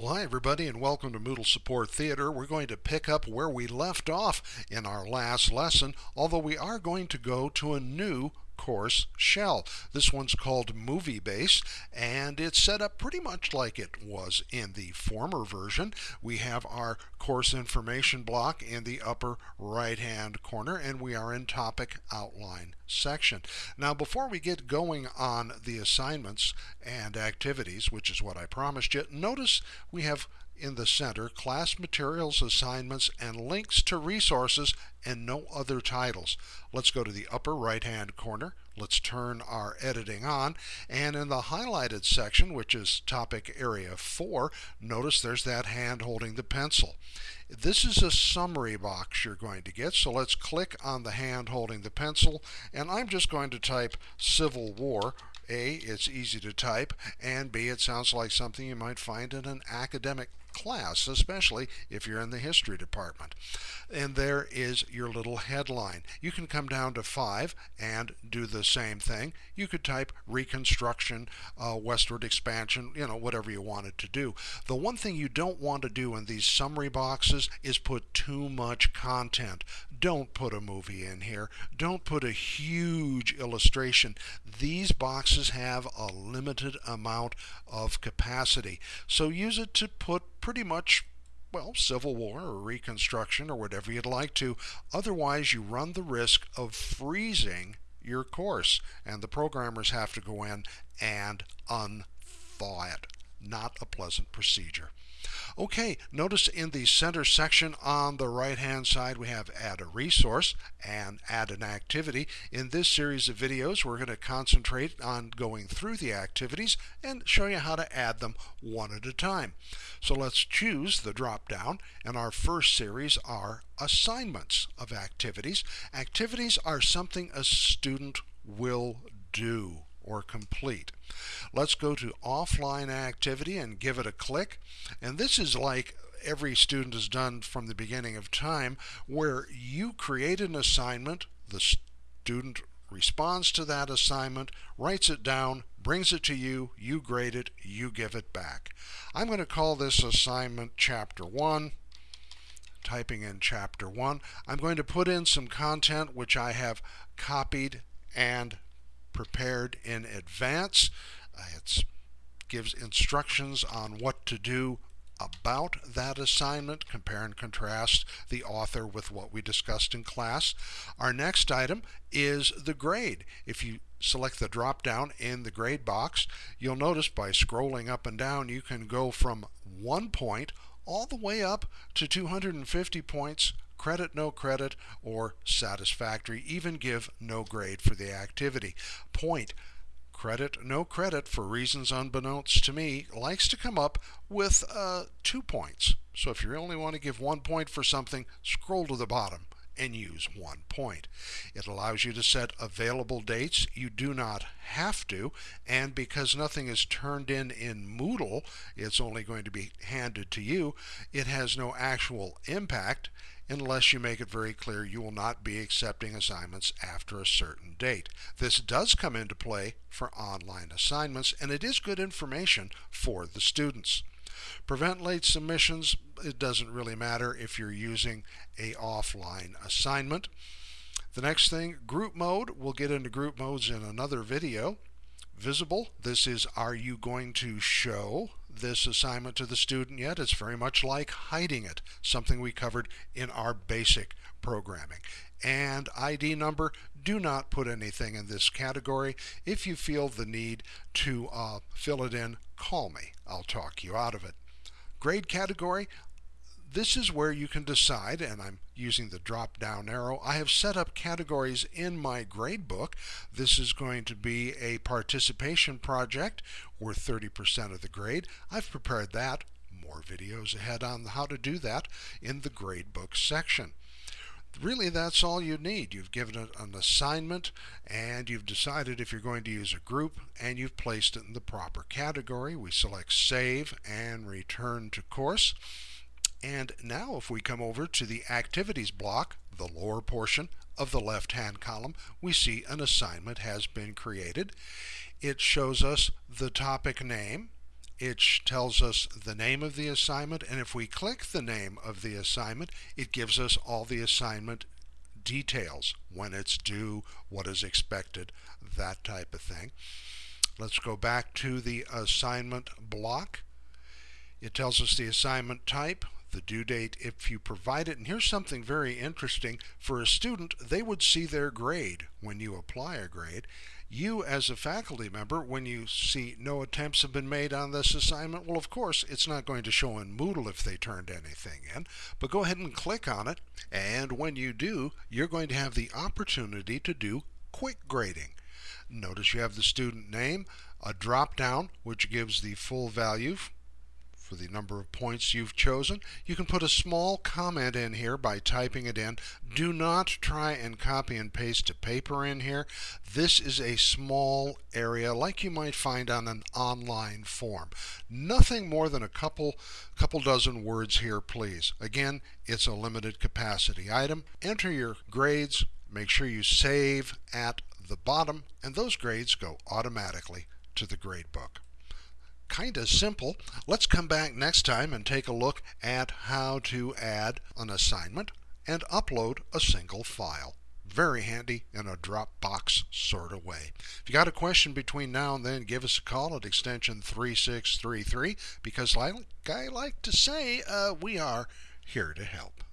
Well, hi, everybody, and welcome to Moodle Support Theater. We're going to pick up where we left off in our last lesson, although we are going to go to a new course shell. This one's called Movie Base, and it's set up pretty much like it was in the former version. We have our course information block in the upper right hand corner, and we are in topic outline section. Now, before we get going on the assignments and activities, which is what I promised you, notice we have in the center class materials, assignments, and links to resources and no other titles. Let's go to the upper right hand corner. Let's turn our editing on and in the highlighted section which is topic area 4 notice there's that hand holding the pencil. This is a summary box you're going to get so let's click on the hand holding the pencil and I'm just going to type Civil War a, it's easy to type, and B, it sounds like something you might find in an academic class, especially if you're in the history department. And there is your little headline. You can come down to 5 and do the same thing. You could type Reconstruction, uh, Westward Expansion, you know, whatever you wanted to do. The one thing you don't want to do in these summary boxes is put too much content. Don't put a movie in here. Don't put a huge illustration. These boxes have a limited amount of capacity. So use it to put pretty much well, Civil War or Reconstruction or whatever you'd like to. Otherwise, you run the risk of freezing your course, and the programmers have to go in and unthaw it. Not a pleasant procedure. Okay, notice in the center section on the right hand side we have add a resource and add an activity. In this series of videos we're going to concentrate on going through the activities and show you how to add them one at a time. So let's choose the drop down and our first series are assignments of activities. Activities are something a student will do or complete. Let's go to offline activity and give it a click. And this is like every student has done from the beginning of time where you create an assignment, the student responds to that assignment, writes it down, brings it to you, you grade it, you give it back. I'm going to call this assignment chapter 1 typing in chapter 1. I'm going to put in some content which I have copied and prepared in advance. Uh, it gives instructions on what to do about that assignment, compare and contrast the author with what we discussed in class. Our next item is the grade. If you select the drop down in the grade box, you'll notice by scrolling up and down you can go from one point all the way up to 250 points credit, no credit, or satisfactory. Even give no grade for the activity. Point credit, no credit for reasons unbeknownst to me likes to come up with uh, two points. So if you only want to give one point for something, scroll to the bottom and use one point. It allows you to set available dates. You do not have to, and because nothing is turned in in Moodle, it's only going to be handed to you. It has no actual impact unless you make it very clear you will not be accepting assignments after a certain date. This does come into play for online assignments, and it is good information for the students. Prevent late submissions, it doesn't really matter if you're using a offline assignment. The next thing, group mode, we'll get into group modes in another video. Visible, this is are you going to show this assignment to the student yet. It's very much like hiding it, something we covered in our basic programming. And ID number, do not put anything in this category. If you feel the need to uh, fill it in, call me. I'll talk you out of it. Grade category, this is where you can decide, and I'm using the drop down arrow. I have set up categories in my gradebook. This is going to be a participation project worth 30% of the grade. I've prepared that. More videos ahead on how to do that in the gradebook section. Really, that's all you need. You've given it an assignment and you've decided if you're going to use a group and you've placed it in the proper category. We select Save and Return to Course. And now if we come over to the Activities block, the lower portion of the left-hand column, we see an assignment has been created. It shows us the topic name it tells us the name of the assignment, and if we click the name of the assignment, it gives us all the assignment details, when it's due, what is expected, that type of thing. Let's go back to the assignment block. It tells us the assignment type, the due date if you provide it. And here's something very interesting. For a student, they would see their grade when you apply a grade. You, as a faculty member, when you see no attempts have been made on this assignment, well, of course, it's not going to show in Moodle if they turned anything in. But go ahead and click on it. And when you do, you're going to have the opportunity to do quick grading. Notice you have the student name, a drop down, which gives the full value for the number of points you've chosen. You can put a small comment in here by typing it in. Do not try and copy and paste a paper in here. This is a small area like you might find on an online form. Nothing more than a couple, couple dozen words here, please. Again, it's a limited capacity item. Enter your grades. Make sure you save at the bottom, and those grades go automatically to the gradebook kind of simple. Let's come back next time and take a look at how to add an assignment and upload a single file. Very handy in a Dropbox sort of way. If you got a question between now and then, give us a call at extension 3633 because like I like to say, uh, we are here to help.